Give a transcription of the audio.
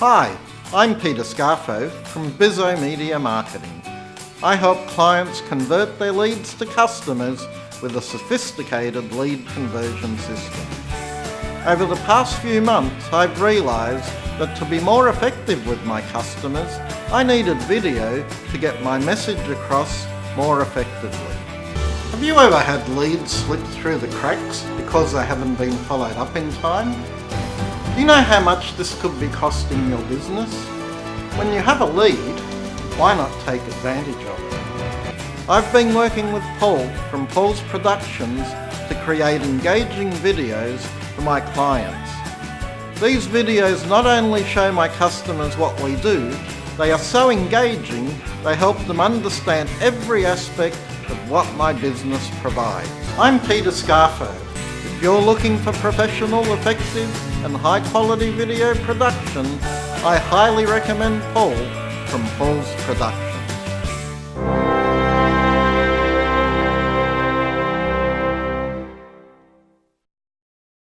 Hi, I'm Peter Scarfo from Bizzo Media Marketing. I help clients convert their leads to customers with a sophisticated lead conversion system. Over the past few months, I've realised that to be more effective with my customers, I needed video to get my message across more effectively. Have you ever had leads slip through the cracks because they haven't been followed up in time? Do you know how much this could be costing your business? When you have a lead, why not take advantage of it? I've been working with Paul from Paul's Productions to create engaging videos for my clients. These videos not only show my customers what we do, they are so engaging they help them understand every aspect of what my business provides. I'm Peter Scarfo. If you're looking for professional, effective and high quality video production, I highly recommend Paul from Paul's Production.